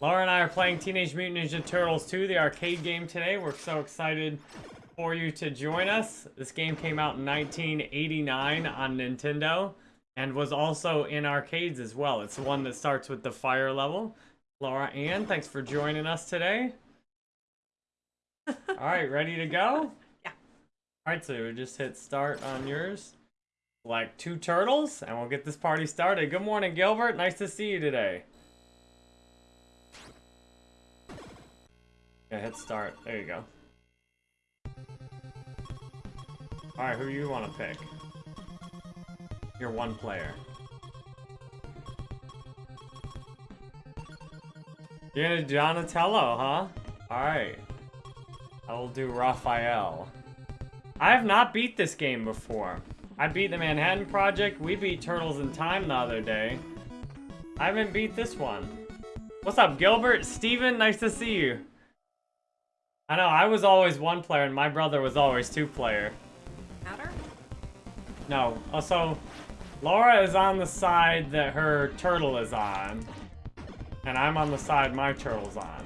Laura and I are playing Teenage Mutant Ninja Turtles 2, the arcade game today. We're so excited for you to join us. This game came out in 1989 on Nintendo and was also in arcades as well. It's the one that starts with the fire level. Laura Ann, thanks for joining us today. All right, ready to go? Yeah. All right, so we just hit start on yours. Like two turtles, and we'll get this party started. Good morning, Gilbert. Nice to see you today. Yeah, hit start. There you go. Alright, who you want to pick? You're one player. You're gonna do Donatello, huh? Alright. I will do Raphael. I have not beat this game before. I beat the Manhattan Project. We beat Turtles in Time the other day. I haven't beat this one. What's up, Gilbert? Steven, nice to see you. I know, I was always one player and my brother was always two player. Matter? No. Uh, also, Laura is on the side that her turtle is on. And I'm on the side my turtle's on.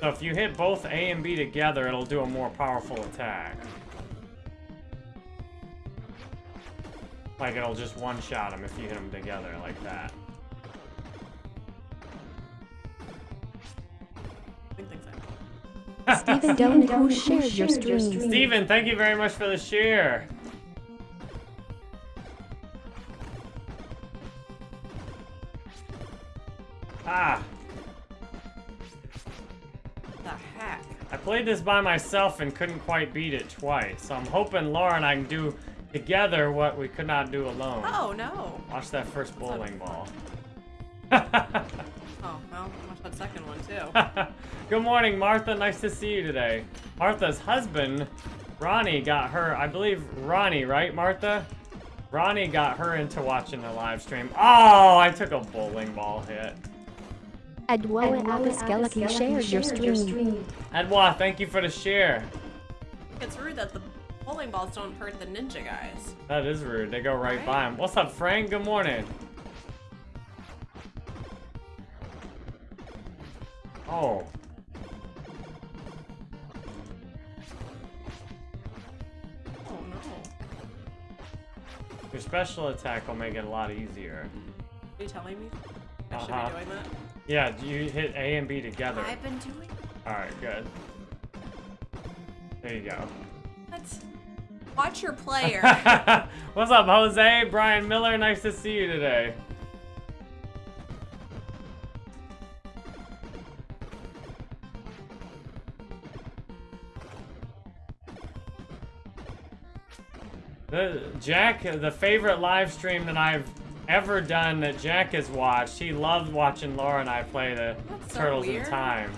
So if you hit both A and B together, it'll do a more powerful attack. Like it'll just one-shot him if you hit them together like that. Big things I Stephen Doan, who shared your stream. Steven, thank you very much for the share. Ah, The heck? I played this by myself and couldn't quite beat it twice. So I'm hoping Laura and I can do together what we could not do alone. Oh, no. Watch that first bowling ball. Oh, well, watch that second one, too. Good morning, Martha. Nice to see you today. Martha's husband, Ronnie, got her, I believe Ronnie, right, Martha? Ronnie got her into watching the live stream. Oh, I took a bowling ball hit. Adwoa Apiskelaki shared your stream. Edwa, thank you for the share. it's rude that the bowling balls don't hurt the ninja guys. That is rude. They go right, Right? by him. What's up, Frank? Good morning. Oh. Oh, no. Your special attack will make it a lot easier. Are you telling me? I should Uh-huh. be doing that? Yeah, you hit A and B together. I've been doing Alright, good. There you go. what? Watch your player. What's up, Jose? Brian Miller, nice to see you today. The Jack, the favorite live stream that I've ever done that Jack has watched, he loved watching Laura and I play the That's so Turtles in. Time.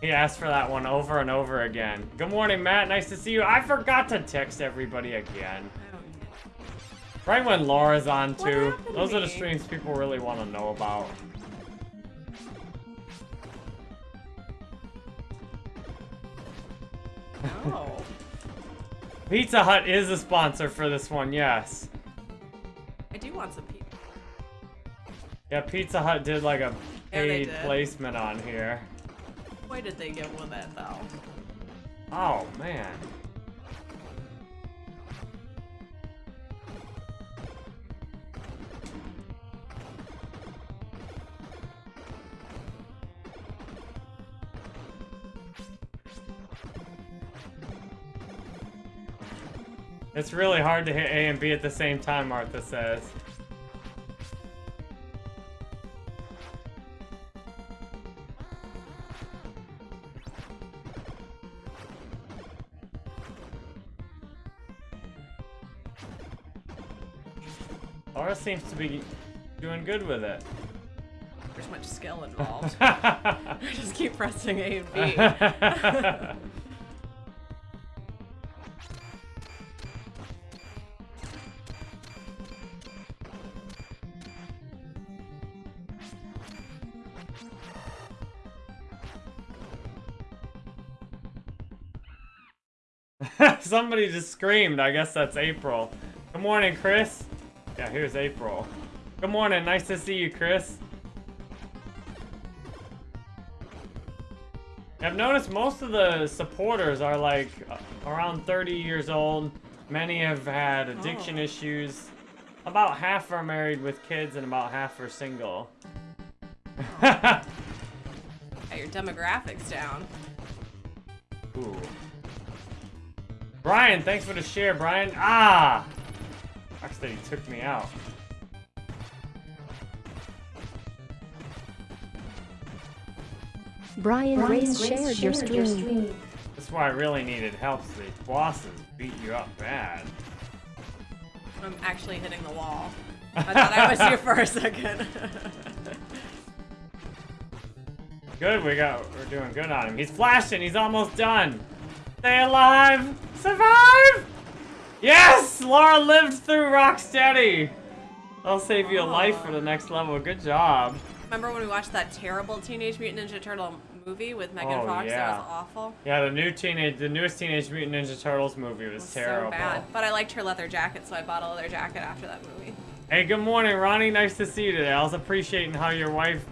He asked for that one over and over again. Good morning, Matt. Nice to see you. I forgot to text everybody again. I don't get it. Right when Laura's on too. happened to Those are the streams people really want to know about. No. Pizza Hut is a sponsor for this one, yes. I do want some people. Yeah, Pizza Hut did like a paid did. placement on here. Why did they get with that though? Oh, man. It's really hard to hit A and B at the same time, Martha says. Laura seems to be doing good with it. There's much skill involved. I just keep pressing A and B. Somebody just screamed. I guess that's April. Good morning, Chris. Yeah, here's April. Good morning. Nice to see you, Chris. I've noticed most of the supporters are like uh, around 30 years old. Many have had addiction Oh. issues. About half are married with kids and about half are single. Got your demographics down. Ooh. Brian, thanks for the share, Brian. Ah! Rocksteady took me out. Brian Race shared your stream. That's why I really needed help. so These bosses beat you up bad. I'm actually hitting the wall. I thought I was you for a second. Good, we got we're doing good on him. He's flashing, he's almost done. Stay alive! Survive! Yes! Laura lived through Rocksteady! I'll save you a life for the next level. Good job. Remember when we watched that terrible Teenage Mutant Ninja Turtle movie with Megan Oh, Fox? yeah. That was awful. Yeah, the new teenage the newest Teenage Mutant Ninja Turtles movie was, was terrible. so bad. But I liked her leather jacket, so I bought a leather jacket after that movie. Hey, good morning, Ronnie. Nice to see you today. I was appreciating how your wife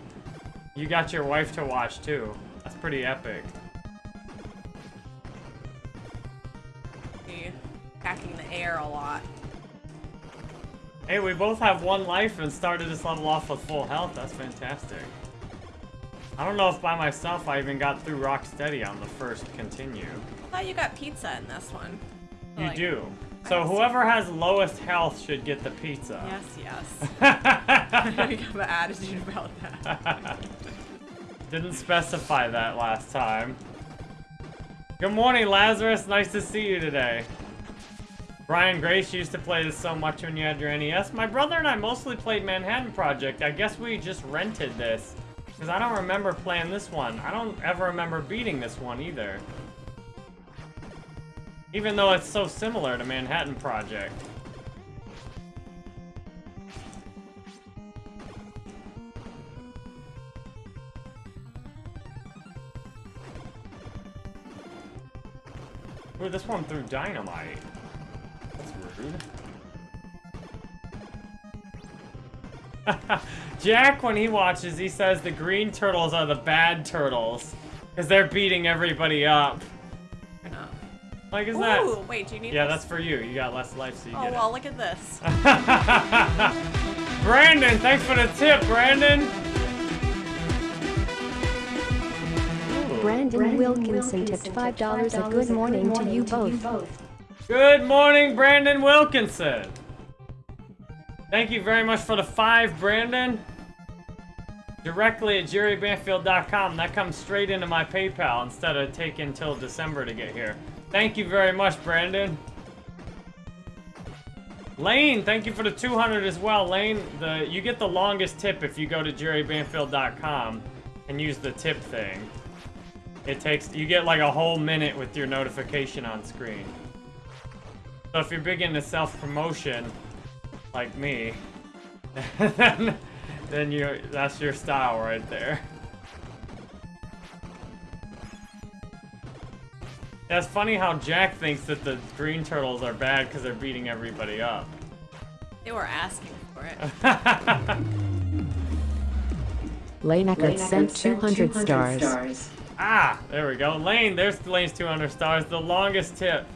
you got your wife to watch too. That's pretty epic. Hacking the air a lot. Hey, we both have one life and started this level off with full health. That's fantastic. I don't know if by myself I even got through Rocksteady on the first continue. I thought you got pizza in this one. You Like, do. So whoever has lowest health should get the pizza. Yes, yes. I have an attitude about that. Didn't specify that last time. Good morning, Lazarus. Nice to see you today. Brian Grace used to play this so much when you had your NES. My brother and I mostly played Manhattan Project. I guess we just rented this. Because I don't remember playing this one. I don't ever remember beating this one either. Even though it's so similar to Manhattan Project. Ooh, this one threw dynamite. That's rude. Jack, when he watches, he says the green turtles are the bad turtles. Because they're beating everybody up. No. Like, is Ooh, that... wait, do you need Yeah, this? that's for you. You got less life, so you Oh, get well, look at this. Brandon, thanks for the tip, Brandon. Ooh. Brandon Wilkinson tipped $5 a good morning to you both. Good morning, Brandon Wilkinson. Thank you very much for the five, Brandon. Directly at jerrybanfield.com. That comes straight into my PayPal instead of taking till December to get here. Thank you very much, Brandon. Lane, thank you for the 200 as well. Lane, the you get the longest tip if you go to jerrybanfield.com and use the tip thing. It takes you get like a whole minute with your notification on screen. So if you're big into self-promotion, like me, then, then you that's your style right there. That's funny how Jack thinks that the green turtles are bad because they're beating everybody up. They were asking for it. Lane Eckert sent 200 stars. Ah, there we go. Lane, there's Lane's 200 stars, the longest tip.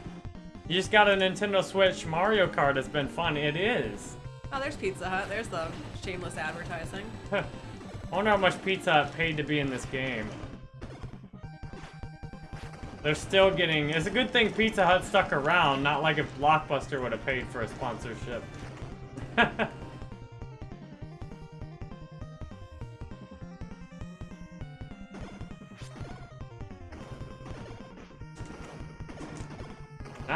You just got a Nintendo Switch Mario Kart. It's been fun. It is. Oh, there's Pizza Hut. There's the shameless advertising. I wonder how much Pizza Hut paid to be in this game. They're still getting. It's a good thing Pizza Hut stuck around, not like if Blockbuster would have paid for a sponsorship.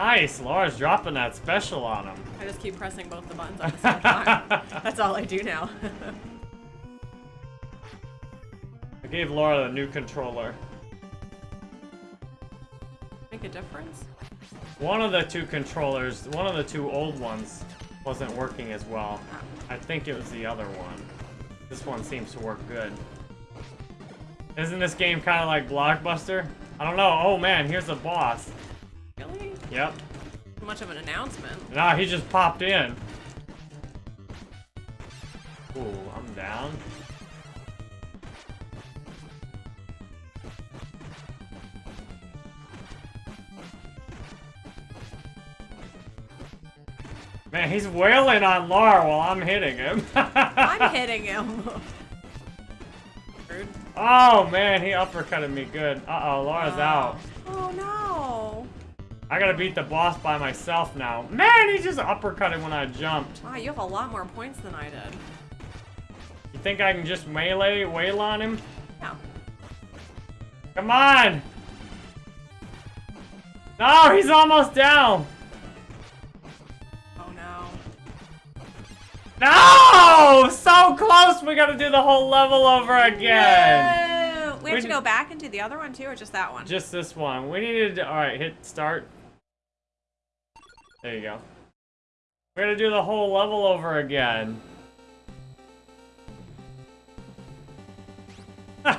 nice, Laura's dropping that special on him. I just keep pressing both the buttons at the same time. That's all I do now. I gave Laura the new controller. Make a difference? One of the two controllers, one of the two old ones, wasn't working as well. I think it was the other one. This one seems to work good. Isn't this game kind of like Blockbuster? I don't know. Oh man, here's the boss. Really? Yep. Much of an announcement. Nah, he just popped in. Ooh, I'm down. Man, he's wailing on Lar while I'm hitting him. I'm hitting him. oh man, he uppercutted me good. Uh oh, Lara's out. Oh no. I gotta beat the boss by myself now. Man, he just uppercutted when I jumped. Wow, you have a lot more points than I did. You think I can just melee wail on him? Yeah. Come on! No, he's almost down! Oh no. No! So close! We gotta do the whole level over again! No! We have We to go back and do the other one too, or just that one? Just this one. We needed to, alright, hit start. There you go. We're gonna do the whole level over again. and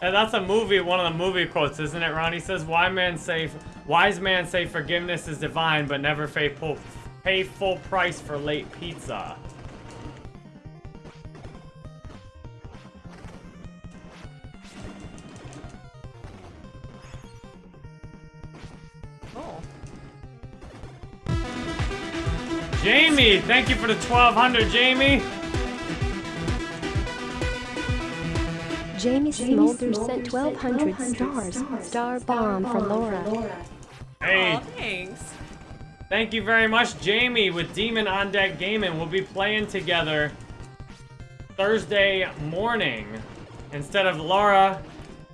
that's a movie, one of the movie quotes, isn't it, Ronnie? says, Why man say, wise man say forgiveness is divine, but never pay full, pay full price for late pizza. Jamie, thank you for the 1200, Jamie. Jamie Smolder sent 1200 stars. Star bomb for Laura. Hey. Aw, thanks. Thank you very much, Jamie, with Demon on Deck Gaming. We'll be playing together Thursday morning. Instead of Laura,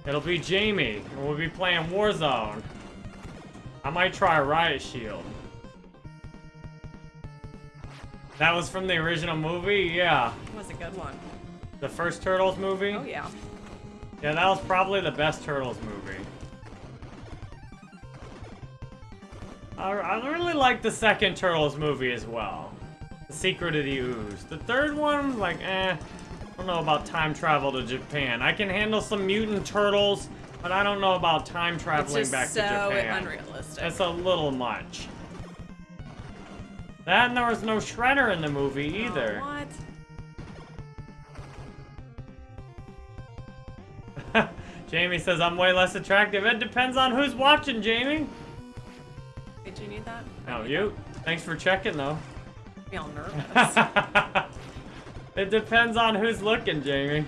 it'll be Jamie, and we'll be playing Warzone. I might try Riot Shield. That was from the original movie? Yeah. It was a good one. The first Turtles movie? Oh yeah. Yeah, that was probably the best Turtles movie. I, I really like the second Turtles movie as well. The Secret of the Ooze. The third one, like, eh. I don't know about time travel to Japan. I can handle some mutant turtles, but I don't know about time traveling back so to Japan. It's so unrealistic. It's a little much. That and there was no Shredder in the movie Oh, either. what? Jamie says I'm way less attractive. It depends on who's watching, Jamie. Did you need that? Oh, no, you. Thanks for checking, though. I feel nervous. it depends on who's looking, Jamie.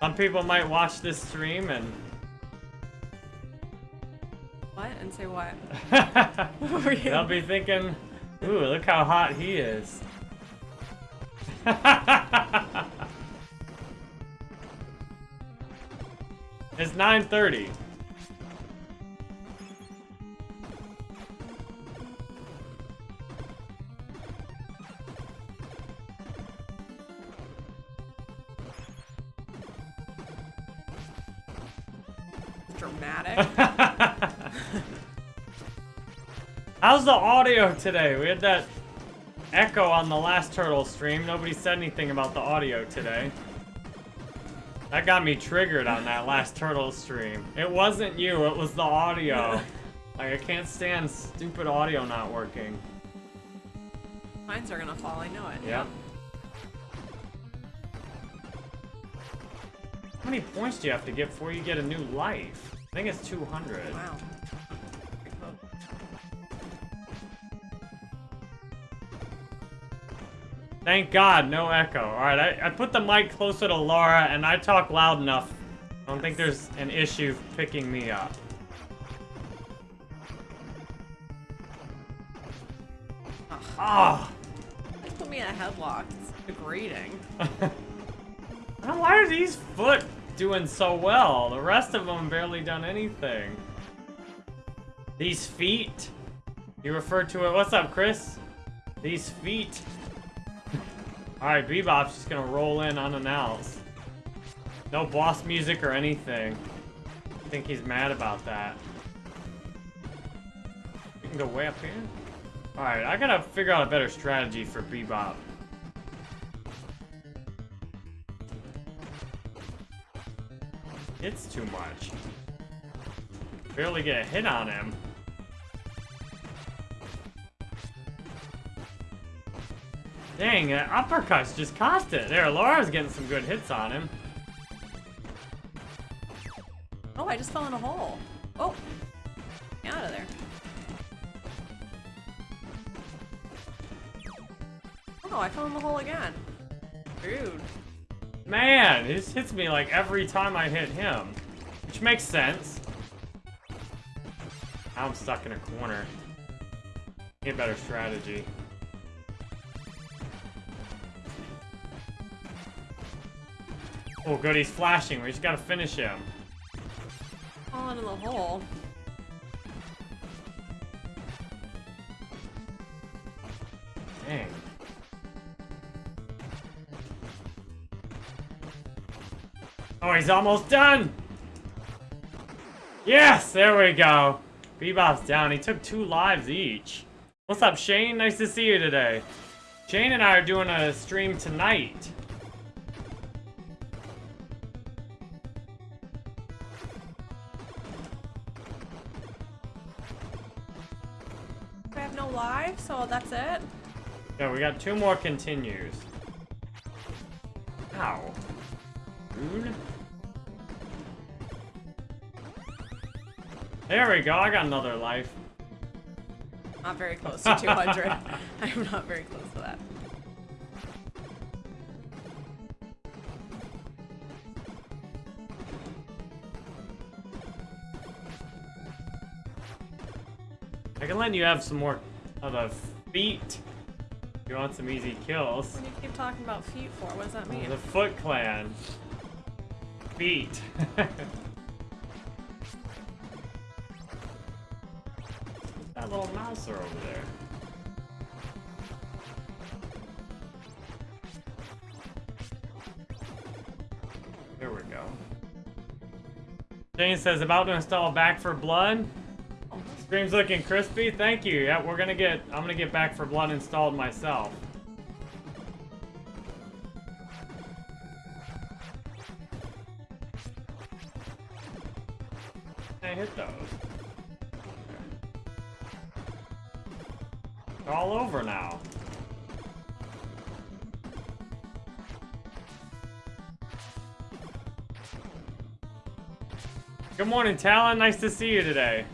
Some people might watch this stream and And say what? they'll be thinking, ooh, look how hot he is. it's 9.30. the audio today? We had that echo on the last turtle stream. Nobody said anything about the audio today. That got me triggered on that last turtle stream. It wasn't you, it was the audio. like, I can't stand stupid audio not working. Mines are gonna fall, I know it. Yep. How many points do you have to get before you get a new life? I think it's 200. Wow. Thank God, no echo. Alright, I, I put the mic closer to Laura and I talk loud enough. I don't think there's an issue picking me up. Ah! Just put me in a headlock. It's degrading. Why are these foot doing so well? The rest of them barely done anything. These feet? You refer to it. What's up, Chris? These feet. Alright, Bebop's just gonna roll in unannounced. No boss music or anything. I think he's mad about that. We can go way up here. Alright, I gotta figure out a better strategy for Bebop. It's too much. Barely get a hit on him. Dang, that uppercut's just cost it. There, Laura's getting some good hits on him. Oh, I just fell in a hole. Oh, get out of there. Oh, I fell in the hole again. Rude. Man, this hits me like every time I hit him. Which makes sense. Now I'm stuck in a corner. Need a better strategy. Oh, good, he's flashing. We just gotta finish him. Fall into the hole. Dang. Oh, he's almost done! Yes, there we go. Bebop's down. He took two lives each. What's up, Shane? Nice to see you today. Shane and I are doing a stream tonight. Got two more continues. Ow. Rude. There we go, I got another life. Not very close to 200. I'm not very close to that. I can let you have some more of the feet. You want some easy kills. What do you keep talking about feet for? What does that mean? The Foot Clan. Feet. that little mouser over there. There we go. Jane says, about to install Back 4 Blood. Stream's looking crispy. Thank you. Yeah, we're gonna get. I'm gonna get Back 4 Blood installed myself. I hit those. They're all over now. Good morning, Talon. Nice to see you today.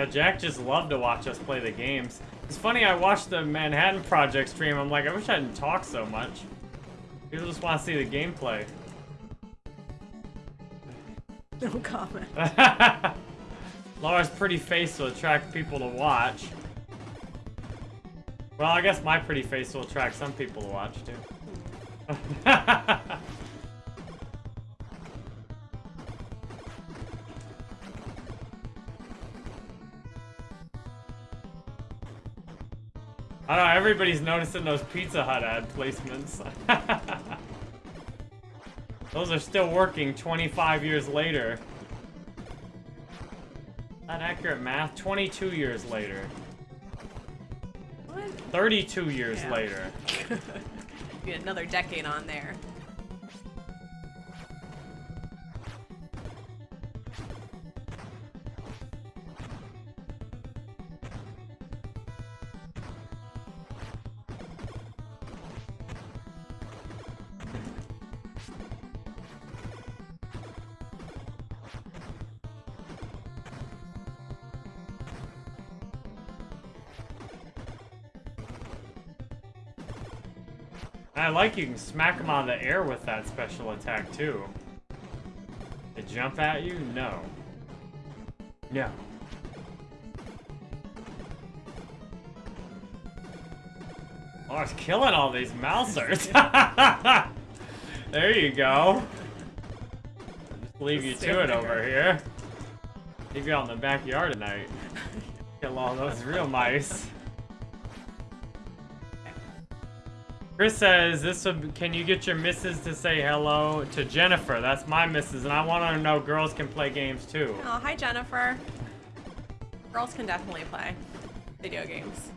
Yeah, Jack just loved to watch us play the games. It's funny, I watched the Manhattan Project stream. I'm like, I wish I didn't talk so much. People just want to see the gameplay. No comment. Laura's pretty face will attract people to watch. Well, I guess my pretty face will attract some people to watch, too. everybody's noticing those Pizza Hut ad placements. those are still working 25 years later. Not accurate math. 22 years later. What? 32 years Yeah. later. Get another decade on there. Like you can smack them out of the air with that special attack too. They jump at you? No. No. Oh, it's killing all these mousers. there you go. Just leave you to it over here. Leave you out in the backyard tonight. Kill all those real mice. Chris says, "This would, can you get your missus to say hello to Jennifer? That's my missus, and I want her to know girls can play games too." Oh, hi Jennifer. Girls can definitely play video games.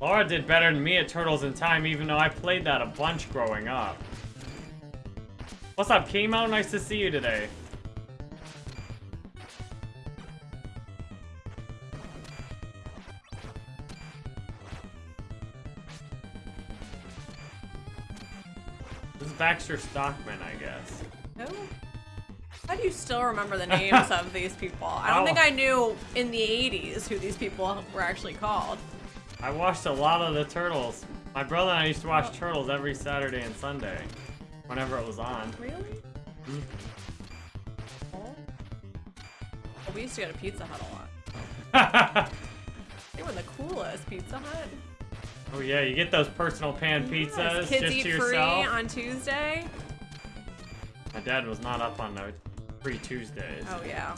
Laura did better than me at Turtles in Time, even though I played that a bunch growing up. What's up, Chemo? Nice to see you today. Baxter Stockman, I guess. Who? How do you still remember the names of these people? I don't Oh. think I knew in the 80s who these people were actually called. I watched a lot of the Turtles. My brother and I used to watch Turtles every Saturday and Sunday, whenever it was on. Really? Hmm. Oh. We used to go to Pizza Hut a lot. They were the coolest Pizza Hut. Oh yeah, you get those personal pan pizzas Yes, Kids just eat to free on Tuesday. My dad was not up on the free Tuesdays. Oh yeah.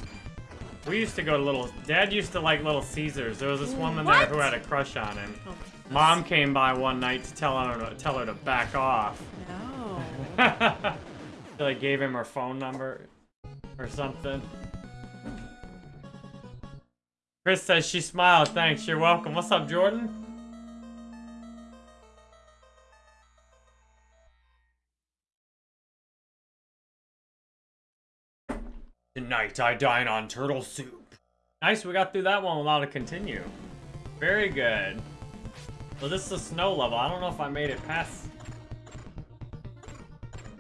We used to go to little. Dad used to like Little Caesars. There was this woman there who had a crush on him. Oh, Mom came by one night to tell her to tell her to back off. no. She like gave him her phone number or something. Chris says she smiled. Thanks. You're welcome. What's up, Jordan? Tonight I dine on turtle soup. Nice, we got through that one without a continue. Very good. So this is a snow level. I don't know if I made it past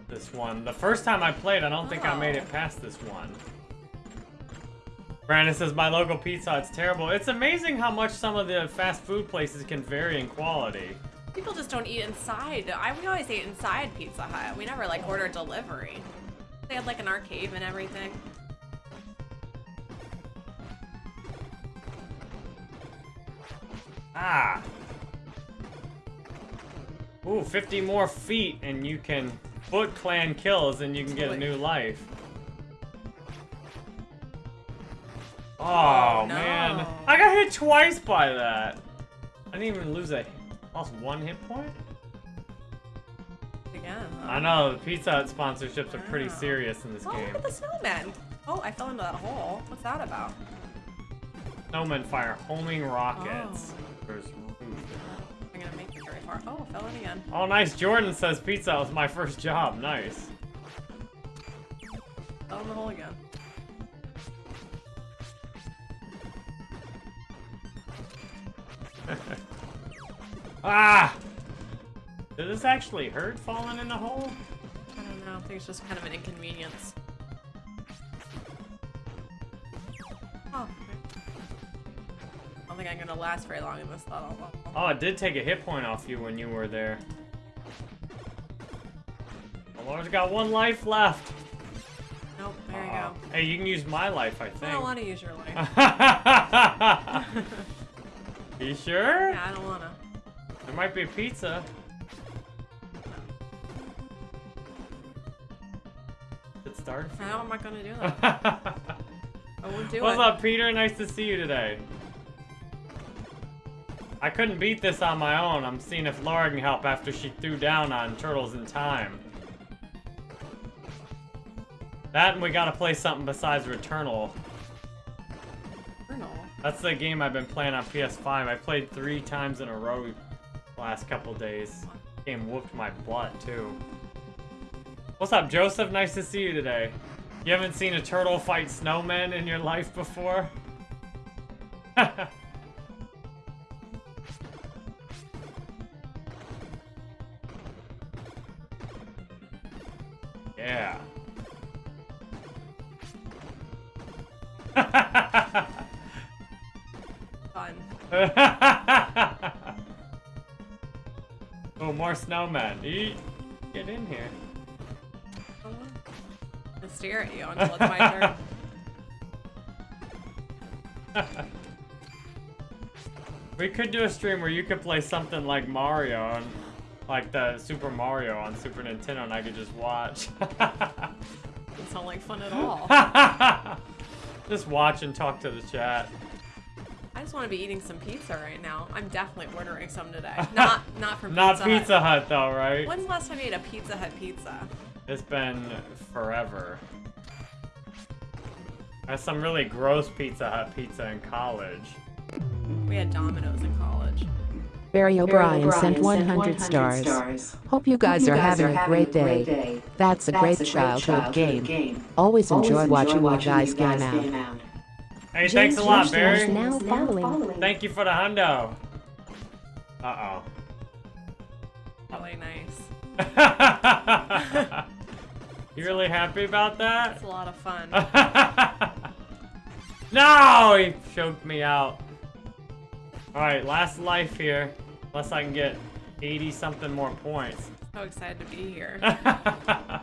this one. The first time I played, I don't think I made it past this one. Brandon says, my local pizza Hut's terrible. It's amazing how much some of the fast food places can vary in quality. People just don't eat inside. I we always ate inside Pizza Hut. We never like order delivery. They had like an arcade and everything. Ah! Ooh, 50 more feet and you can Foot Clan kills and you can get a new life. Oh, Oh, no. man. I got hit twice by that. I didn't even lose a lost one hit point? Again. huh? I know, the Pizza Hut sponsorships are pretty serious in this Oh, game. look at the snowman. Oh, I fell into that hole. What's that about? Snowmen fire homing rockets. There's rude. I'm gonna make it very far. Oh, I fell in again. Oh, nice. Jordan says pizza was my first job. Nice. Fell in the hole again. Ah! Did this actually hurt falling in the hole? I don't know. I think it's just kind of an inconvenience. Oh. I don't think I'm gonna last very long in this level. Oh, it did take a hit point off you when you were there. The Lord's got one life left. Nope, there you go. Hey, you can use my life, I think. I don't want to use your life. you sure? yeah, I don't wanna. There might be a pizza. It started. How am I'm gonna do that. I won't do What's it. up, Peter? Nice to see you today. I couldn't beat this on my own. I'm seeing if Laura can help after she threw down on Turtles in Time. That and we gotta play something besides Returnal. Journal. That's the game I've been playing on PS5. I played three times in a row the last couple days. Game whooped my butt too. What's up, Joseph? Nice to see you today. You haven't seen a turtle fight snowmen in your life before? yeah. Fun. oh, more snowmen. Eat. Get in here. I'm gonna stare at you until it's my turn. we could do a stream where you could play something like Mario on, like the Super Mario on Super Nintendo, and I could just watch. Doesn't sound like fun at all. just watch and talk to the chat. I just want to be eating some pizza right now. I'm definitely ordering some today. Not not from Not Pizza, Pizza Hut. Hut though, right? When's the last time you ate a Pizza Hut pizza? It's been forever. I had some really gross Pizza Hut pizza in college. We had Domino's in college. Barry O'Brien sent 100 stars. Hope you guys are having a great day. That's a great childhood game. Always enjoy watching you guys game out. Hey, thanks a lot, James Barry. is now following. Thank you for the hundo. Uh oh. Really nice. You really happy about that? It's a lot of fun. no! He choked me out. Alright, last life here. Unless I can get 80 something more points. so excited to be here.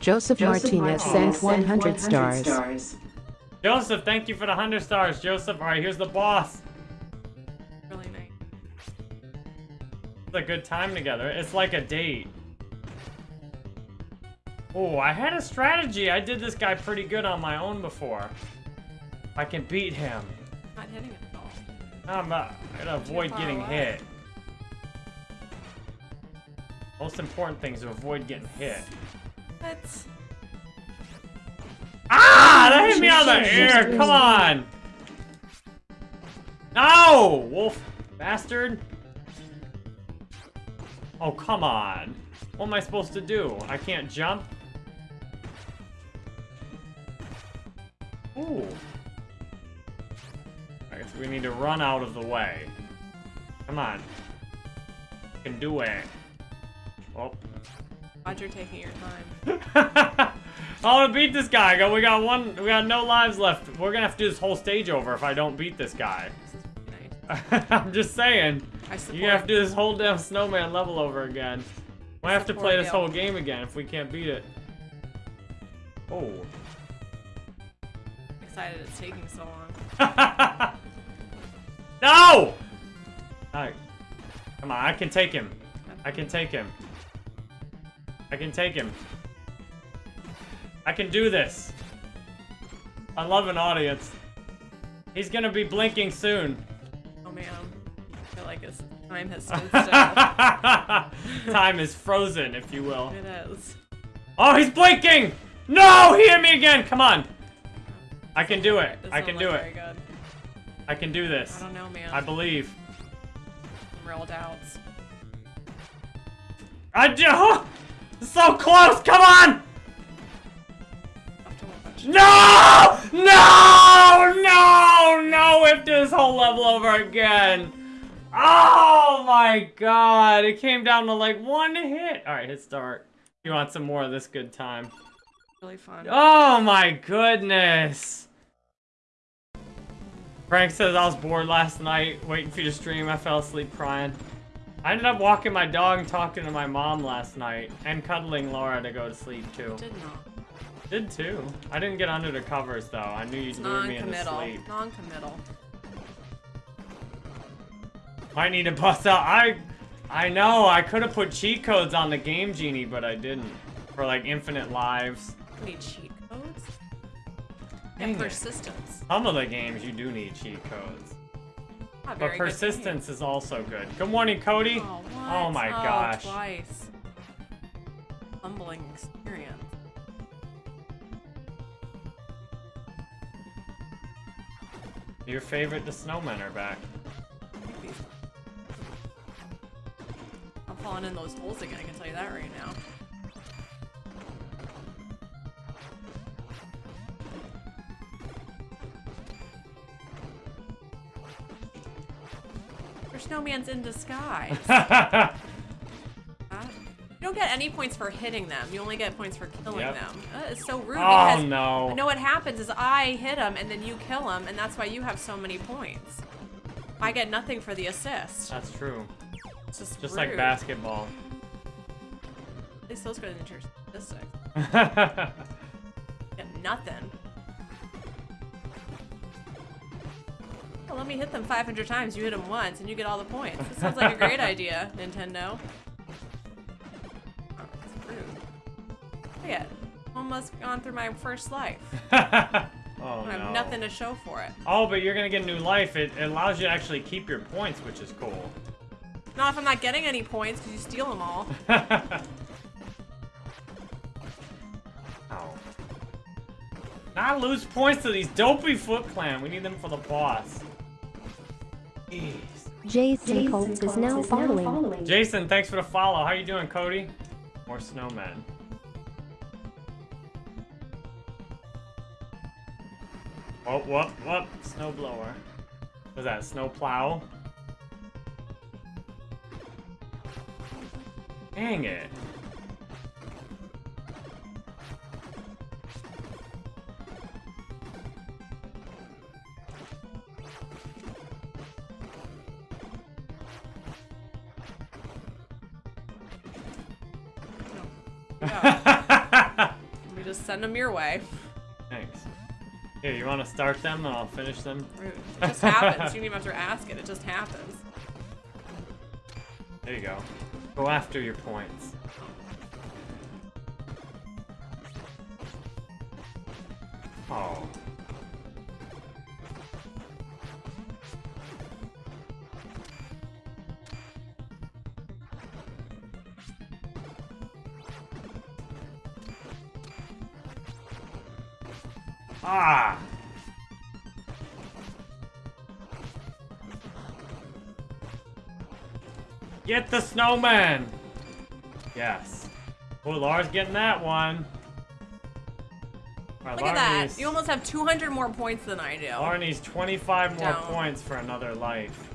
Joseph, Martinez sent 100 stars. Joseph, thank you for the 100 stars, Joseph. Alright, here's the boss. really nice. It's a good time together. It's like a date. Oh, I had a strategy. I did this guy pretty good on my own before. I can beat him. Not hitting it at all. I'm uh, gonna avoid getting hit. Most important thing is to avoid getting hit. What? Ah! That hit me on the ear! Come on! No! Wolf bastard! Oh, come on. What am I supposed to do? I can't jump? Ooh. We need to run out of the way. Come on. You can do it. Oh. You're taking your time. I want to beat this guy. Go. We got one. We got no lives left. We're gonna have to do this whole stage over if I don't beat this guy. This is pretty nice. I'm just saying. You have to do this whole damn snowman level over again. We have to play this whole game again if we can't beat it. Oh. excited it's taking so long. no! Alright. Come on, I can take him. I can take him. I can take him. I can do this. I love an audience. He's gonna be blinking soon. Oh man. I feel like his time has stood still. Time is frozen, if you will. it is. Oh, he's blinking! No! He hit me again! Come on! I can do it. I can do it. I can do this. I don't know, man. I believe. Real doubts. I do! So close! Come on! Have to watch. No! No! No! No! We have to do this whole level over again. Oh my god! It came down to like one hit. Alright, hit start. You want some more of this good time. Really fun. Oh my goodness! Frank says I was bored last night, waiting for you to stream. I fell asleep crying. I ended up walking my dog and talking to my mom last night, and cuddling Laura to go to sleep too. Did not. Did too. I didn't get under the covers though. I knew you'd lure me into sleep. Non-committal. I need to bust out. I, I know. I could have put cheat codes on the game genie, but I didn't. For like infinite lives. Need cheat codes. Dang And persistence. Some of the games you do need cheat codes. But persistence is also good. Good morning, Cody. game. Oh, what? Oh my oh, gosh. Twice. Humbling experience. Your favorite, the snowmen are back. Maybe. I'm falling in those holes again, I can tell you that right now. Snowman's in disguise. Huh? You don't get any points for hitting them. You only get points for killing Yep. them. Uh, it's so rude oh no. no, what happens is I hit him and then you kill him, and that's why you have so many points. I get nothing for the assist. That's true. It's just Just rude. like basketball. At least those go into your statistics. Get nothing. Well, let me hit them 500 times. You hit them once, and you get all the points. This sounds like a great idea, Nintendo. Oh, that's rude. Look at, almost gone through my first life. oh I no. have nothing to show for it. Oh, but you're gonna get a new life. It, it allows you to actually keep your points, which is cool. Not if I'm not getting any points because you steal them all. Ow. Not lose points to these dopey Foot Clan. We need them for the boss. Jeez. Jason Colts is now following. Jason, thanks for the follow. How you doing, Cody? More snowmen. Whoop, whoop, whoop. Snowblower. Was that snowplow? Dang it. Send them your way. Thanks. Here, you want to start them and I'll finish them? It just happens. You don't even have to ask it. It just happens. There you go. Go after your points. Get the snowman! Yes. Oh, Laura's getting that one. Alright, Look at that. You almost have 200 more points than I do. Laura needs 25 more Don't. points for another life.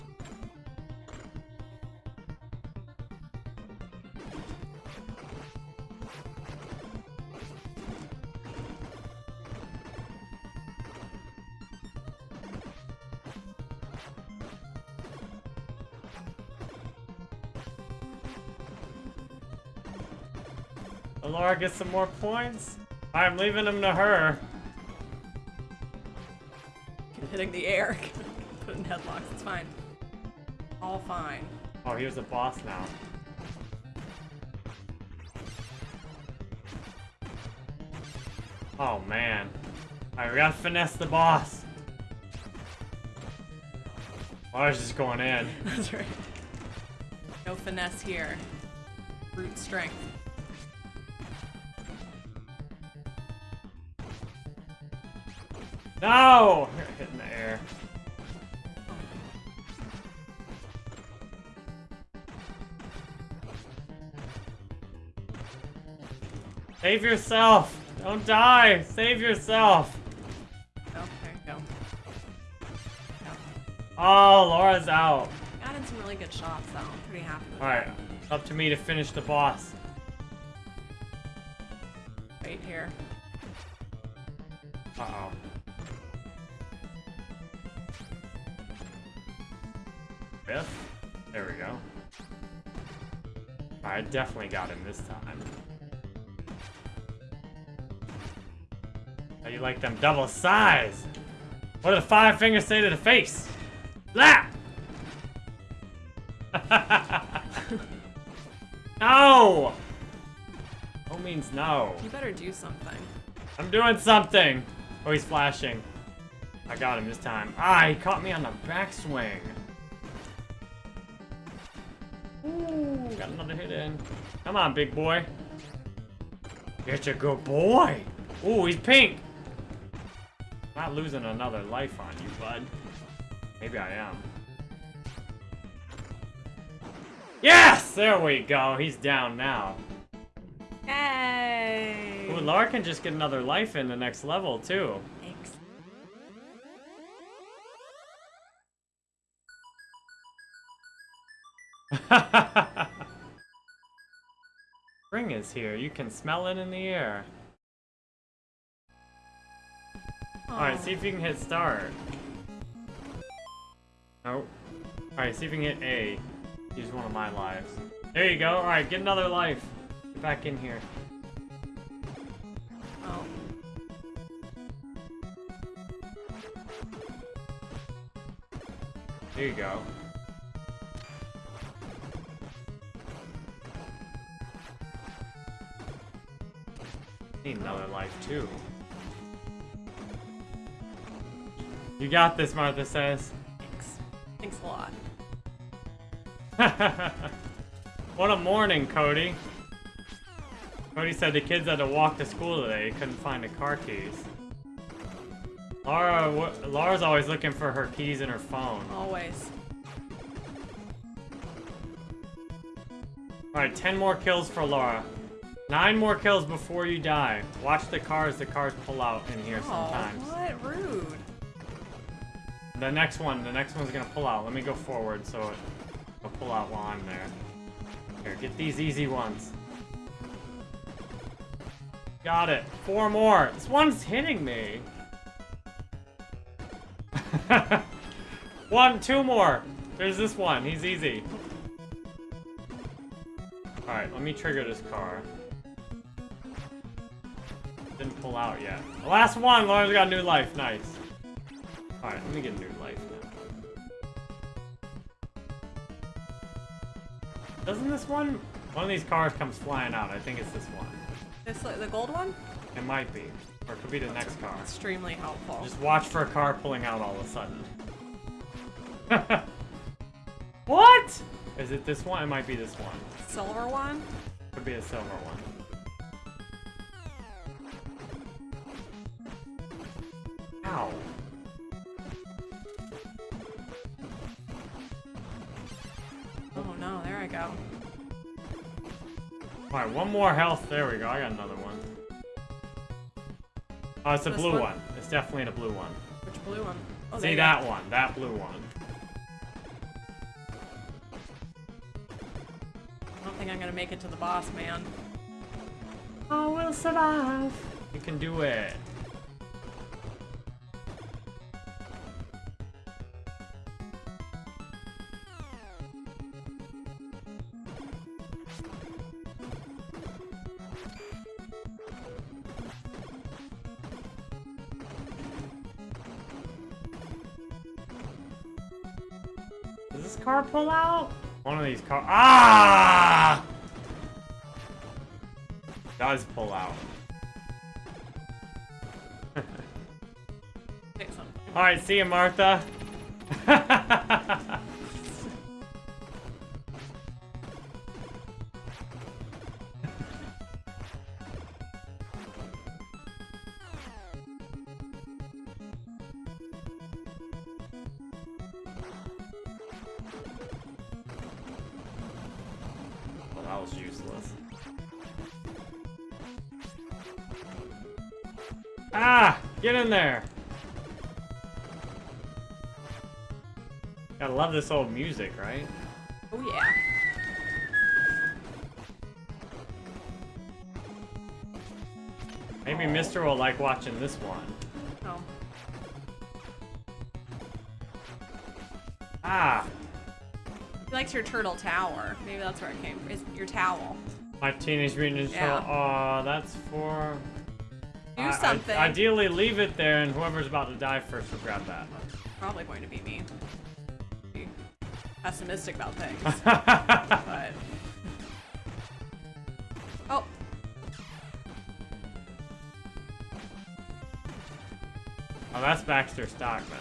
Gets some more points. I'm leaving them to her. Hitting the air. Put in headlocks. It's fine. All fine. Oh, here's the boss now. Oh man. Alright, we gotta finesse the boss. Oh, I was just going in. That's right. No finesse here. Brute strength. No! Hit in the air. Save yourself! Don't die! Save yourself! Oh, there you go. Oh, Laura's out. Got in some really good shots though. I'm pretty happy Alright, up to me to finish the boss. Definitely got him this time. How you like them double size? What do the five fingers say to the face? Blah! no! No means no. You better do something. I'm doing something. Oh, he's flashing. I got him this time. Ah, he caught me on the backswing. Come on, big boy. Get your good boy. Ooh, he's pink. Not losing another life on you, bud. Maybe I am. Yes! There we go. He's down now. Hey! Ooh, Laura can just get another life in the next level, too. Spring is here. You can smell it in the air. Alright, see if you can hit start. Nope. Alright, see if you can hit A. Use one of my lives. There you go. Alright, get another life. Get back in here. Oh. There you go. Need another life too. You got this, Martha says. Thanks. Thanks a lot. what a morning, Cody. Cody said the kids had to walk to school today. He couldn't find the car keys. Laura, Laura's always looking for her keys in her phone. Always. Alright, 10 more kills for Laura. Nine more kills before you die. Watch the cars. The cars pull out in here Oh, sometimes. what? Rude. The next one, the next one's gonna pull out. Let me go forward so it, it'll pull out while I'm there. Here, get these easy ones. Got it. Four more. This one's hitting me. one, two more. There's this one. He's easy. Alright, let me trigger this car. Didn't pull out yet. The last one, Lauren's got new life. Nice. Alright, let me get a new life now. Doesn't this one... One of these cars comes flying out. I think it's this one. This the gold one? It might be. Or it could be the next car. Extremely helpful. Just watch for a car pulling out all of a sudden. what? Is it this one? It might be this one. Silver one? Could be a silver one. Ow. Oh no, there I go. Alright, one more health. There we go. I got another one. Oh, it's a This blue one? one? It's definitely a blue one. Which blue one? Oh, See that go. one. That blue one. I don't think I'm gonna make it to the boss, man. Oh, I will survive. You can do it. Car- Ah! Does pull out. Alright, see you, Martha. Love this old music, right? Oh yeah. Maybe Mister will like watching this one. Oh. Ah! He likes your turtle tower. Maybe that's where it came from. It's your towel. My Teenage Mutant Yeah. Turtle. Aw, that's for... Do I- I- something. ideally, leave it there, and whoever's about to die first will grab that. Probably going to be me. Pessimistic about things, but. Oh, oh, that's Baxter Stockman.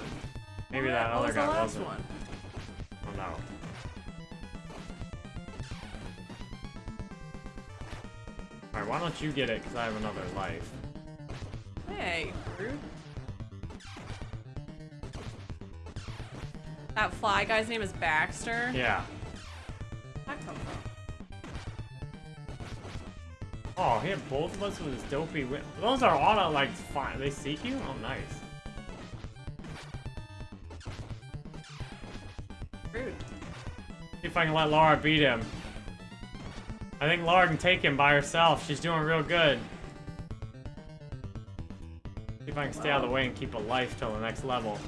Maybe oh, that what other was the guy last wasn't. one? Oh no. Alright, why don't you get it, because I have another life. Hey, rude. Fly guy's name is Baxter. Yeah. That come from? Oh, he had both of us with his dopey whip. Those are auto, like, fine. They seek you? Oh, nice. Rude. See if I can let Laura beat him. I think Laura can take him by herself. She's doing real good. See if I can stay out of the way and keep a life till the next level.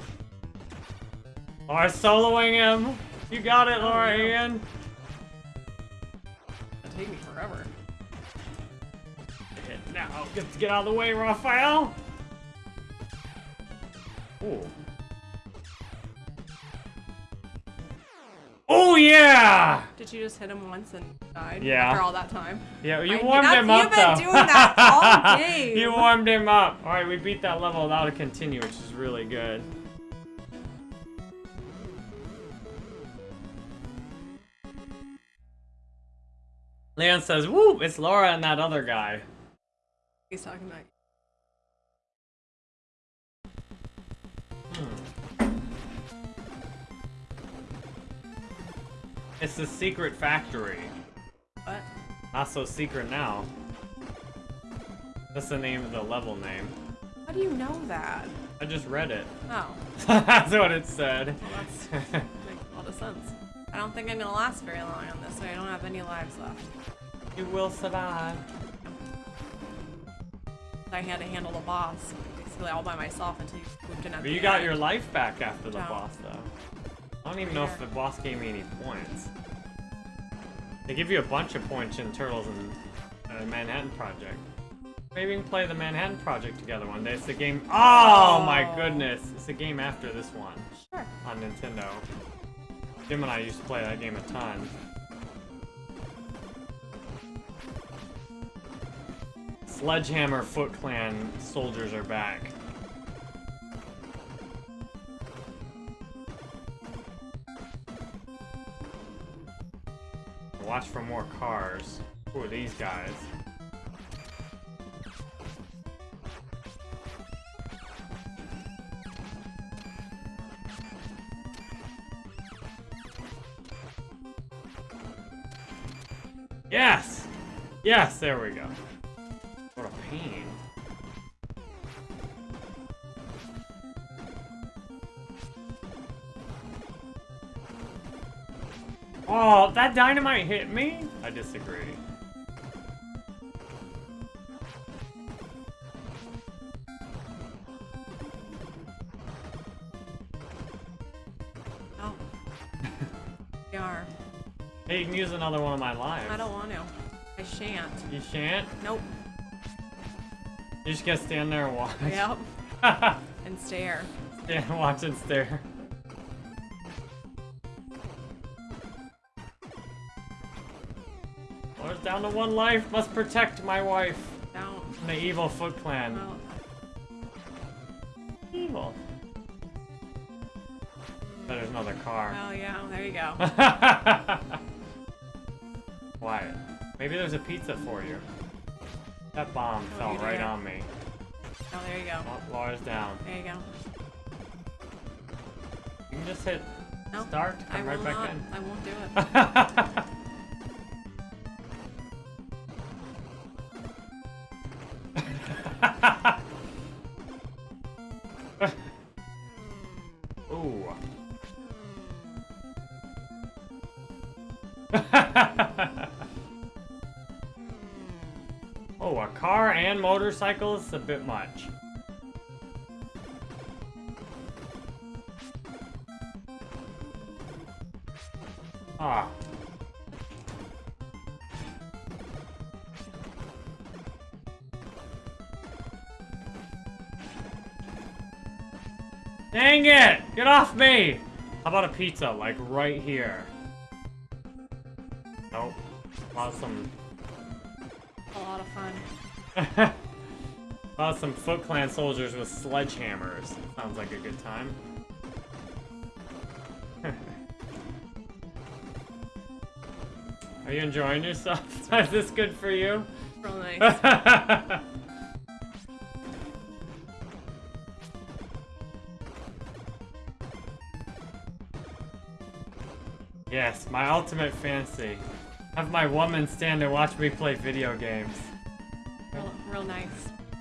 Laura's soloing him! You got it, oh, Laura no. Ian! That'd take me forever. Now, get, get out of the way, Raphael! Ooh. Oh, yeah! Did you just hit him once and died? Yeah. After all that time? Yeah, you Like, warmed him up, you've been though. doing that all game. you warmed him up. All right, we beat that level a continue, which is really good. Leon says, "Woo! It's Laura and that other guy." He's talking about. Hmm. It's the secret factory. What? Not so secret now. That's the name of the level name. How do you know that? I just read it. Oh, That's what it said. well, that's makes a lot of sense. I don't think I'm gonna last very long on this. So I don't have any lives left. You will survive. I had to handle the boss basically all by myself until you moved in at But you got end. your life back after the No. boss, though. I don't even know if the boss gave me any points. They give you a bunch of points in Turtles and uh, Manhattan Project. Maybe we can play the Manhattan Project together one day. It's the game. Oh, my Oh. goodness! It's the game after this one Sure. on Nintendo. Jim and I used to play that game a ton. Sledgehammer Foot Clan soldiers are back. Watch for more cars. Who are these guys? Yes! Yes, there we go. What a pain. Oh, that dynamite hit me? I disagree. Hey, you can use another one of my lives. I don't want to. I shan't. You shan't? Nope. You just gotta stand there and watch. Yep. And stare. Stand, watch and stare. Well, it's down to one life. Must protect my wife Don't. from the evil Foot Clan. Evil. But there's another car. Oh yeah. There you go. Wyatt, maybe there's a pizza for you. That bomb Oh, fell right on me. Oh, there you go. Oh, Laura's down. There you go. You can just hit No. start, I come will right back not. in. I won't do it. and motorcycle is a bit much. Ah. Dang it! Get off me! How about a pizza, like right here? Nope. Awesome. Some Foot Clan soldiers with sledgehammers. Sounds like a good time. Are you enjoying yourself? Is this good for you? Real nice. yes, my ultimate fancy. Have my woman stand and watch me play video games.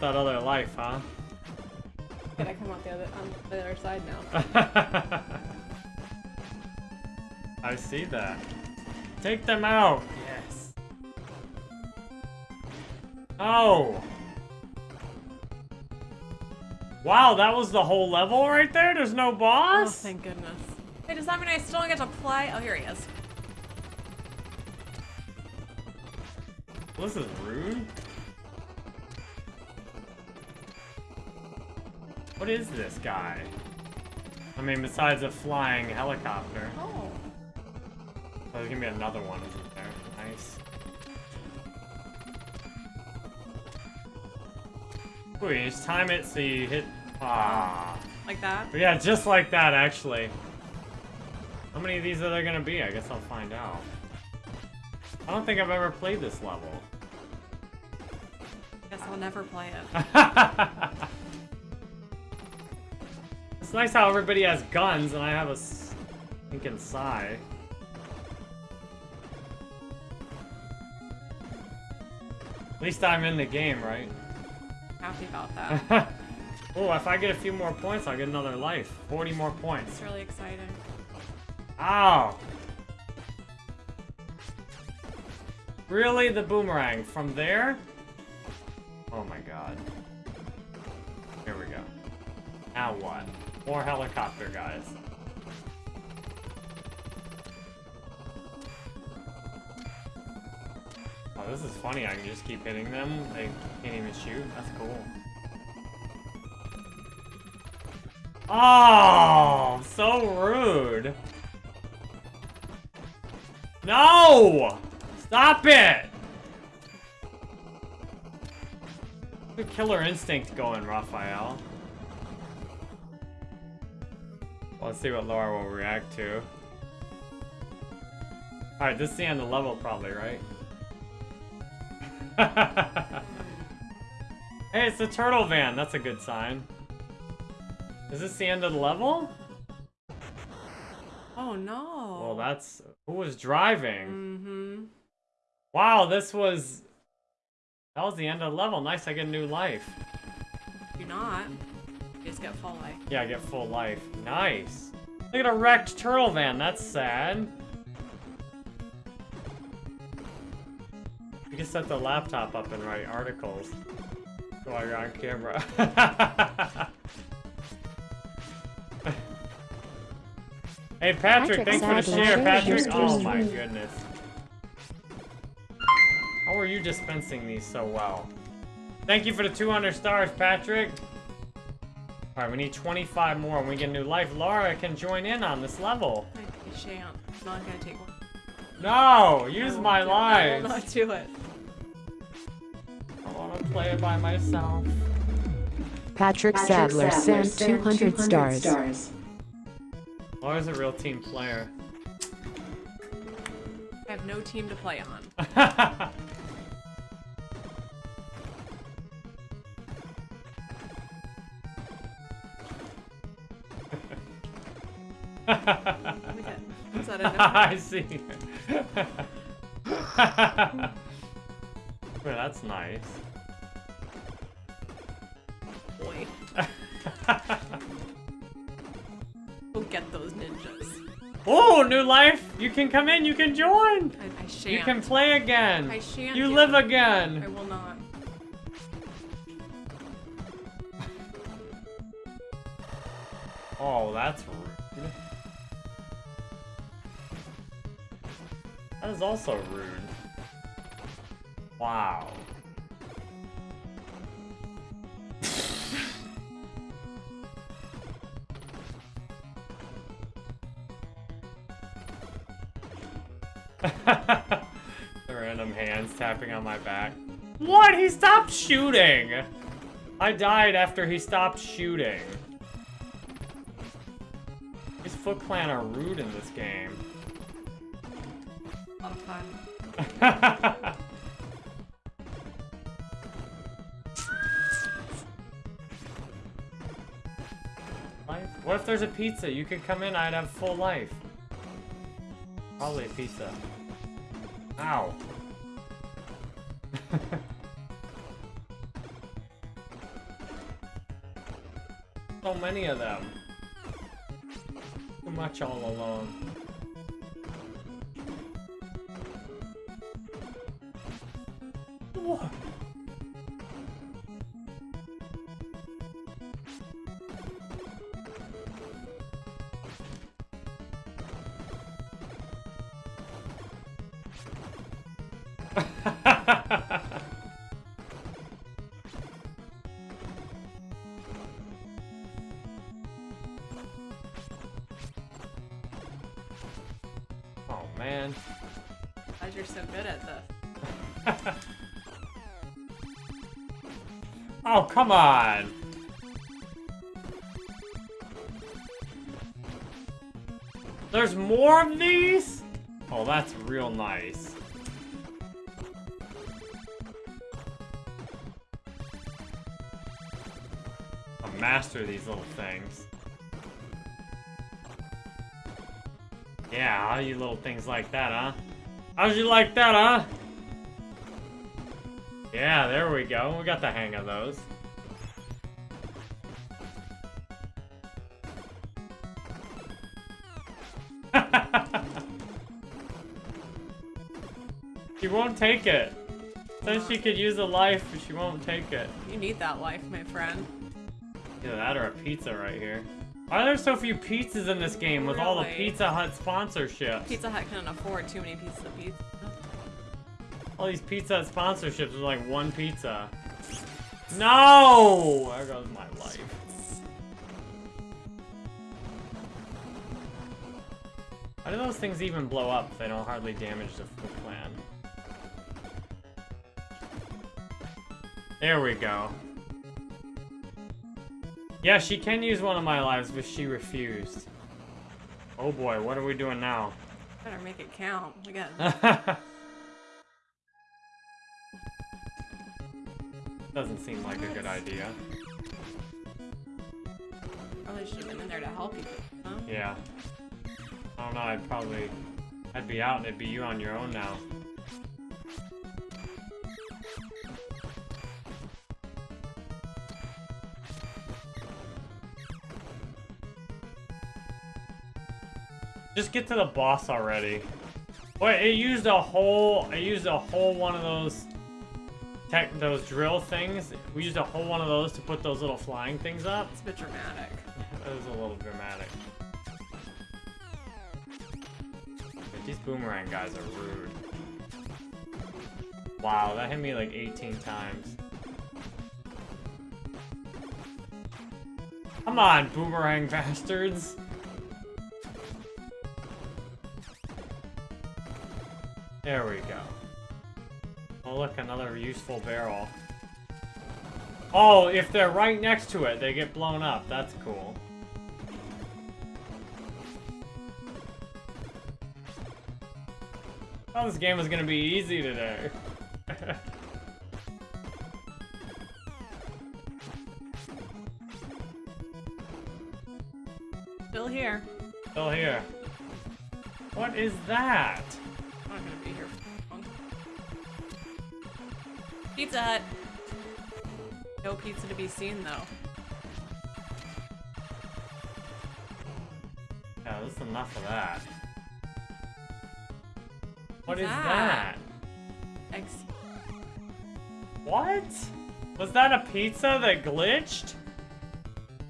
want that other life, huh? Gotta come out the other on the other side now. I see that. Take them out. Yes. Oh. Wow, that was the whole level right there? There's no boss? Oh, boss? thank goodness. Hey, does that mean I still get to play? Oh, here he is. this is rude. What is this guy? I mean, besides a flying helicopter. Oh. Oh, there's gonna be another one, isn't there? Nice. You just time it so you hit. Ah. Like that? But yeah, just like that, actually. How many of these are there gonna be? I guess I'll find out. I don't think I've ever played this level. I Guess I'll never play it. it's nice how everybody has guns and I have a stinking sai. At least I'm in the game, right? Happy about that. oh, if I get a few more points, I'll get another life. 40 more points. It's really exciting. Ow! Really? The boomerang? From there? Oh my god. Here we go. Now what? More helicopter guys. Oh, this is funny. I can just keep hitting them. They can't even shoot. That's cool. Oh, so rude. No! Stop it! The killer instinct going, Raphael. Let's see what Laura will react to. Alright, this is the end of the level probably, right? hey, it's the turtle van. That's a good sign. Is this the end of the level? Oh no. Well, that's... Who was driving? Mm-hmm. Wow, this was... That was the end of the level. Nice, I get a new life. Do not. You just get full life. Yeah, I get full life. Nice. Look at a wrecked turtle van. That's sad. You can set the laptop up and write articles while you're on camera. hey, Patrick, Patrick thanks for the share, Patrick. Oh my goodness. How are you dispensing these so well? Thank you for the 200 stars, Patrick. Alright, we need 25 more and we get a new life. Laura can join in on this level. I, I shan't. I'm not gonna take one. No! Use won't my do it. I will not do it. I want to play it by myself. Patrick Sadler sent 200 stars. Laura's a real team player. I have no team to play on. Is that a? I see. Well, that's nice. Boy. Go get those ninjas. oh, new life! You can come in, you can join! I, I shan't. You can play again! I shan't You live it. again! I will not. Oh, that's That is also rude. Wow. the random hands tapping on my back. What? He stopped shooting! I died after he stopped shooting. These Foot Clan are rude in this game. Lot of fun. What if there's a pizza? You could come in, I'd have full life. Probably a pizza. Ow. so many of them. Too much all alone. What? Come on. There's more of these? Oh, that's real nice. I'll master these little things. Yeah, how you little things like that, huh? How'd you like that, huh? Yeah, there we go. We got the hang of those. Take it. Says she could use a life, but she won't take it. You need that life, my friend. Either that or a pizza right here. Why are there so few pizzas in this game with all the Pizza Hut sponsorships? Pizza Hut can't afford too many pieces of pizza. All these Pizza Hut sponsorships are like one pizza. No! There goes my life. How do those things even blow up if they don't hardly damage the, There we go. Yeah, she can use one of my lives, but she refused. Oh boy, what are we doing now? Better make it count. We got Doesn't seem like a good idea. probably should have been in there to help you. Huh? Yeah. I don't know, I'd probably... I'd be out and it'd be you on your own now. Just get to the boss already. Wait, it used a whole... It used a whole one of those... Tech, those drill things. We used a whole one of those to put those little flying things up. It's a bit dramatic. That was a little dramatic. But these boomerang guys are rude. Wow, that hit me like 18 times. Come on, boomerang bastards! There we go. Oh look, another useful barrel. Oh, if they're right next to it, they get blown up. That's cool. thought this game is gonna be easy today. Still here. Still here. What is that? Not gonna be Pizza Hut. No pizza to be seen though. Yeah, this is enough of that. What's that? that? Ex What? Was that a pizza that glitched?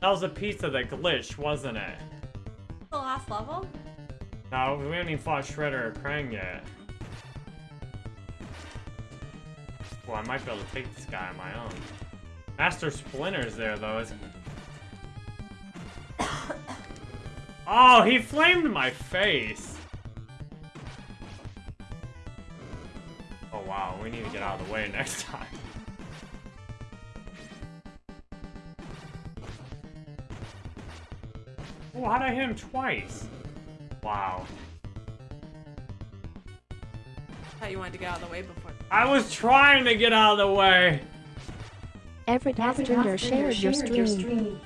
That was a pizza that glitched, wasn't it? the last level? No, we haven't even fought Shredder or Krang yet. Well, I might be able to take this guy on my own. Master Splinter's there, though. Is... oh, he flamed my face! Oh, wow. We need to get out of the way next time. Oh, how'd I hit him twice? Wow. Thought you wanted to get out of the way before. I was trying to get out of the way. Everett Hofstender shared your stream.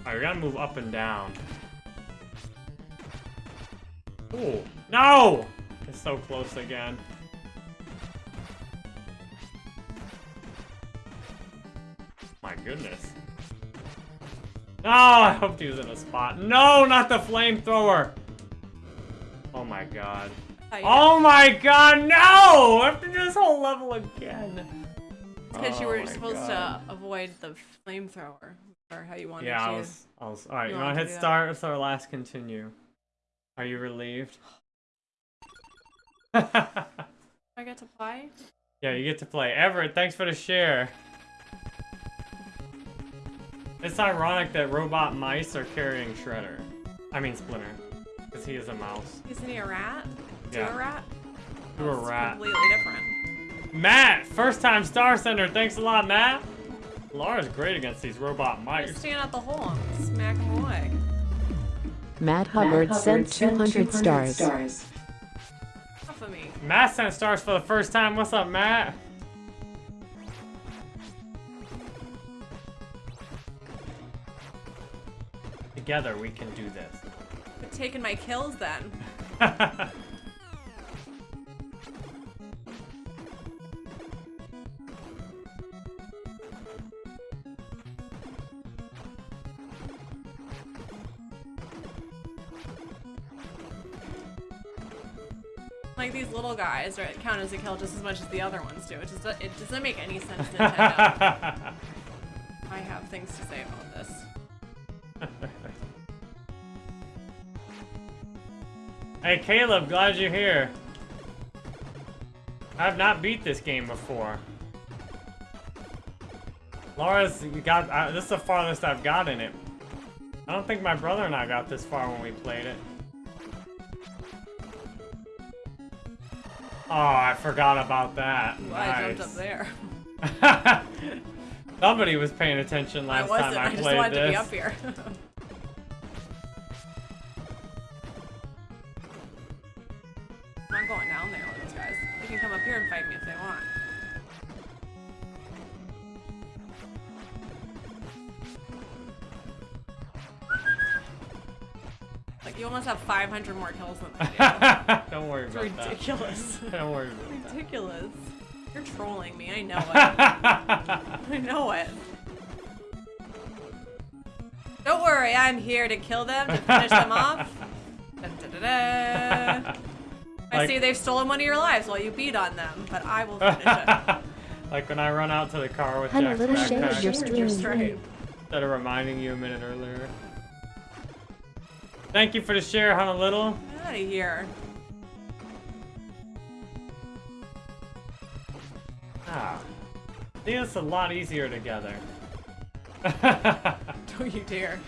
Alright, we gotta move up and down. Ooh. No! It's so close again. My goodness. No, I hoped he was in a spot. No, not the flamethrower! Oh my god. You Oh my god, no! I have to do this whole level again. Because you Oh were supposed God. to avoid the flamethrower, or how you wanted Yeah, to. I was, I was, alright, you, You wanna hit start? with our last continue. Are you relieved? I get to play. yeah, you get to play. Everett, thanks for the share. It's ironic that robot mice are carrying Shredder. I mean Splinter. Because he is a mouse. Isn't he a rat? To Yeah. a rat? To a rat. Completely different. Matt, first time Star Sender. Thanks a lot, Matt. Laura's great against these robot Just mice. stand out the hole and smack him away. Matt Hubbard sent 200 stars. Off of me. Matt sent stars for the first time. What's up, Matt? Together we can do this. Quit taking my kills then. little guys right, count as a kill just as much as the other ones do. It just it doesn't make any sense, Nintendo. I have things to say about this. hey, Caleb, glad you're here. I've not beat this game before. Laura's got. Uh, this is the farthest I've got in it. I don't think my brother and I got this far when we played it. Oh, I forgot about that. Ooh, nice. I jumped up there. Somebody was paying attention I last wasn't. time I, I just played wanted this. to be up here. I'm going down there with those guys. They can come up here and fight me if they Like you almost have 500 more kills than I do. Don't worry It's about that. ridiculous. Don't worry about that. ridiculous. You're trolling me. I know it. I know it. Don't worry, I'm here to kill them, to finish them off. Da, da, da, da. I Like- see they've stolen one of your lives while you beat on them, but I will finish it. like when I run out to the car with Had a Jack's little shade of your You're stream. straight. instead of reminding you a minute earlier. Thank you for the share, Honolulu. Get out of here. Ah. See, it's a lot easier together. Don't you dare.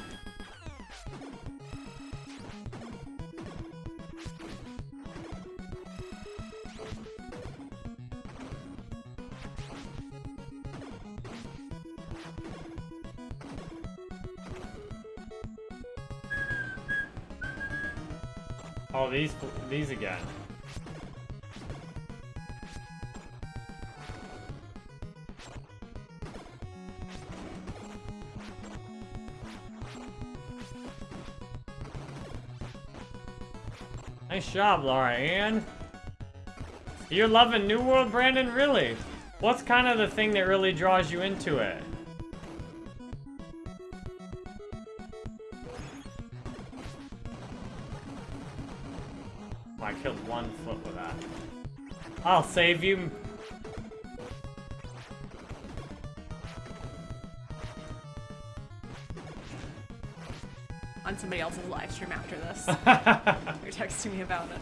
These these again. Nice job, Laura Ann. You're loving New World, Brandon? Really? What's kind of the thing that really draws you into it? I'll save you. On somebody else's live stream after this. You're texting me about it.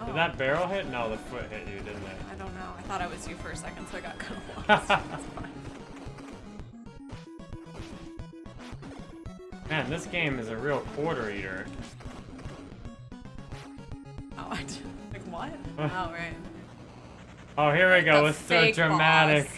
Did Oh, that barrel hit? No, the foot hit you, didn't it? I don't know. I thought I was you for a second, so I got kind of lost. Man, this game is a real quarter eater. Oh, like what? oh, right. Oh, here we go. It's so dramatic. boss.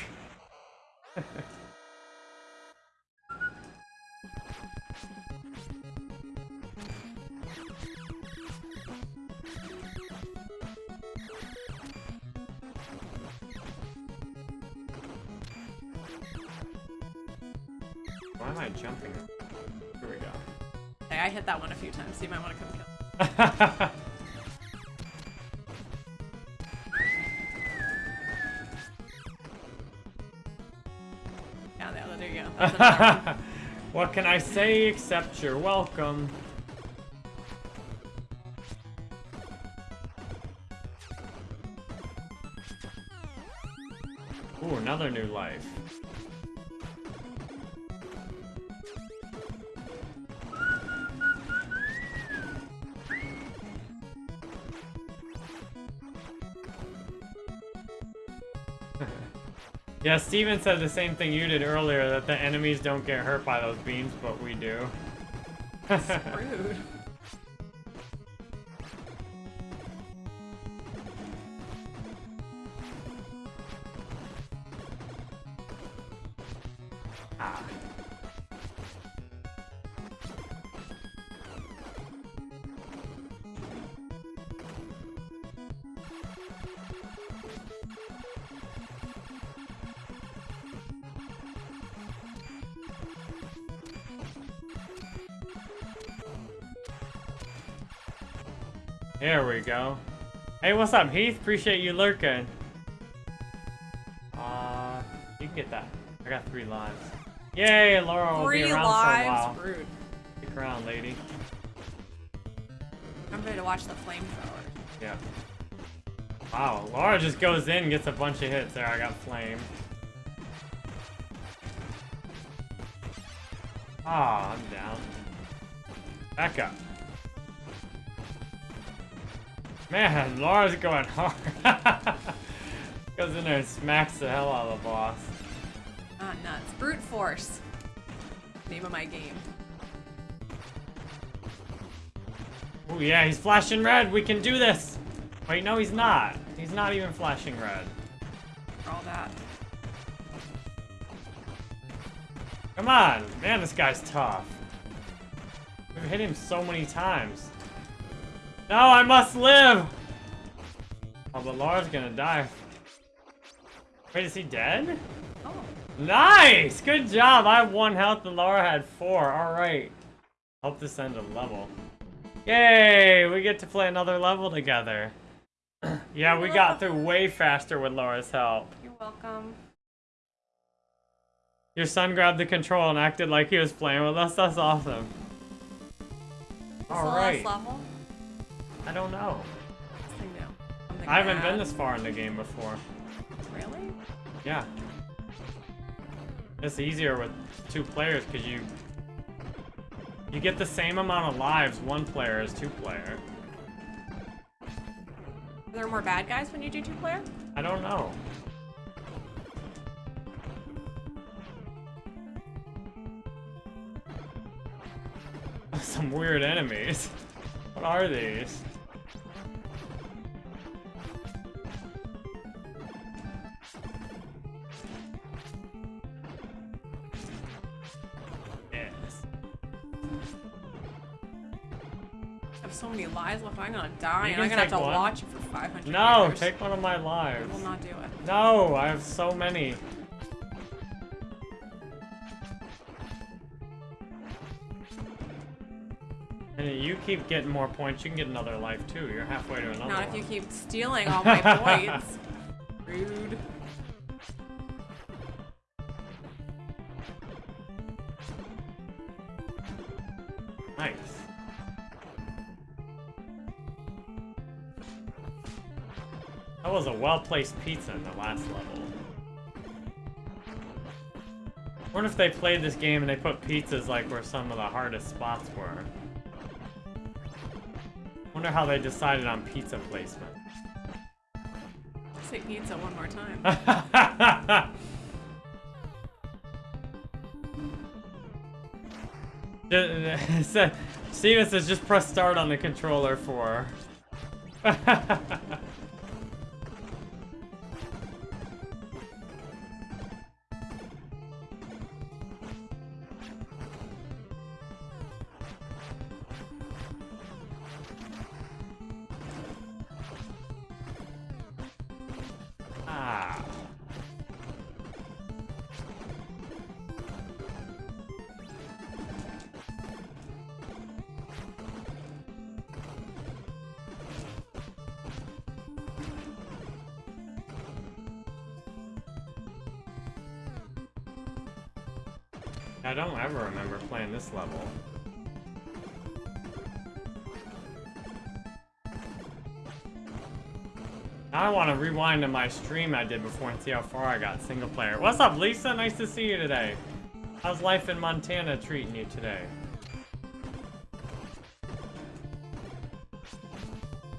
There, you go. That's another one. what can I say except you're welcome? Ooh, another new life. Yeah, Steven said the same thing you did earlier, that the enemies don't get hurt by those beams, but we do. That's Rude. Hey, what's up, Heath? Appreciate you lurking. Uh, you can get that. I got three lives. Yay, Laura will Three be around for a lives. while. Rude. Stick around, lady. I'm ready to watch the flamethrower. Yeah. Wow, Laura just goes in and gets a bunch of hits. There, I got flame. Ah, I'm down. Back up. Man, Laura's going hard. Goes in there and smacks the hell out of the boss. Not nuts. Brute force. Name of my game. Oh yeah, he's flashing red. We can do this. Wait, no, he's not. He's not even flashing red. For all that. Come on, man, this guy's tough. We've hit him so many times. No, I must live! Oh, but Laura's gonna die. Wait, is he dead? Oh. Nice! Good job! I have one health and Laura had four. Alright. Hope this end a level. Yay! We get to play another level together. yeah, we got through way faster with Laura's help. You're welcome. Your son grabbed the control and acted like he was playing with us. That's awesome. Alright. I don't know. New. I haven't been this far in the game before. Really? Yeah. It's easier with two players because you you get the same amount of lives one player as two player. Are there more bad guys when you do two player? I don't know. Some weird enemies. What are these? So many lives left. I'm gonna die, and I'm gonna have to one. watch it for 500 No, years. take one of my I lives. will not do it. No, I have so many. And you keep getting more points, you can get another life too. You're halfway to another Not if you keep stealing all my points. Rude. That was a well-placed pizza in the last level. wonder if they played this game and they put pizzas like where some of the hardest spots were. wonder how they decided on pizza placement. Say pizza one more time. Steven says just press start on the controller for. This level. Now I want to rewind to my stream I did before and see how far I got single player. What's up, Lisa? Nice to see you today. How's life in Montana treating you today?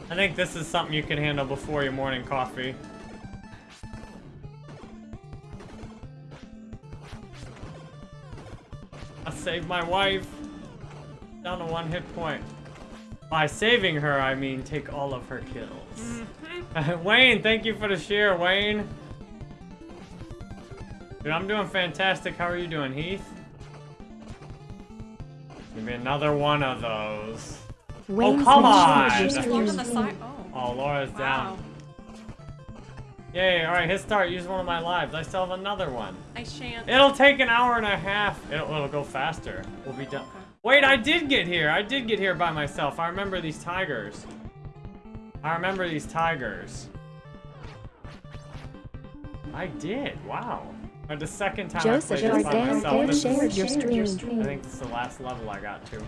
I think this is something you can handle before your morning coffee. I saved my wife. Down to one hit point. By saving her, I mean take all of her kills. Mm-hmm. Wayne, thank you for the share, Wayne. Dude, I'm doing fantastic. How are you doing, Heath? Give me another one of those. Wayne oh, come on! was Just just look on using- the side. Oh. Oh, Laura's wow. down. Yay, alright, hit start. Use one of my lives. I still have another one. I shan't. It'll take an hour and a half. It'll, it'll go faster. We'll be done. Wait, I did get here. I did get here by myself. I remember these tigers. I remember these tigers. I did. Wow. But the second time Joseph, I played this by damn myself, good. this Shared is, your stream. I think this is the last level I got to.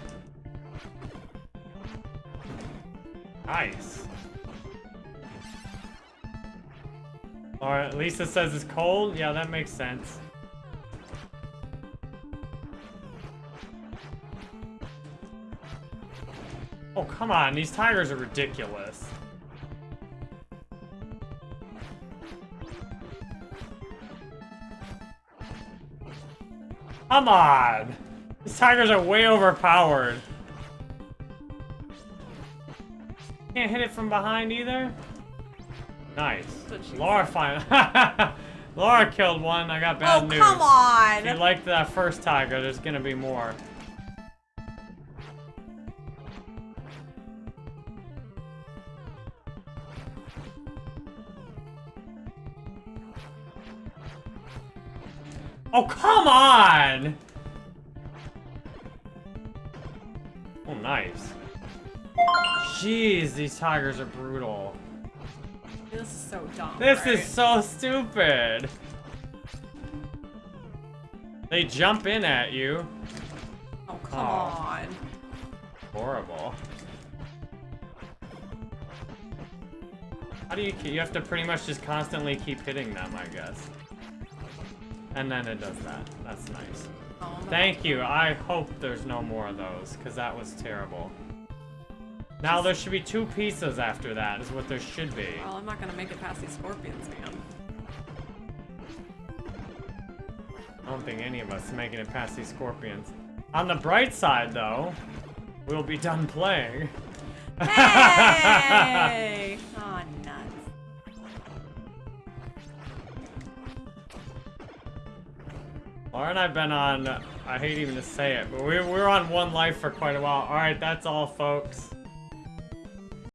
Nice. Or Lisa says it's cold. Yeah, that makes sense. Oh, come on. These tigers are ridiculous. Come on! These tigers are way overpowered. Can't hit it from behind either? Nice. Laura finally... Laura killed one. I got bad oh, news. come on! If you liked that first tiger, there's gonna be more. Oh, come on! Oh, nice. Jeez, these tigers are brutal. This is so dumb. This right? is so stupid. They jump in at you. Oh, come Oh. on. Horrible. How do you keep, you have to pretty much just constantly keep hitting them, I guess. And then it does that. That's nice. Oh, I'm Thank you. I hope there's no more of those, because that was terrible. Now there should be two pizzas after that, is what there should be. Well, I'm not gonna make it past these scorpions, man. I don't think any of us are making it past these scorpions. On the bright side, though, we'll be done playing. Hey! oh, nuts. Laura and I've been on, I hate even to say it, but we, we're on one life for quite a while. Alright, that's all, folks.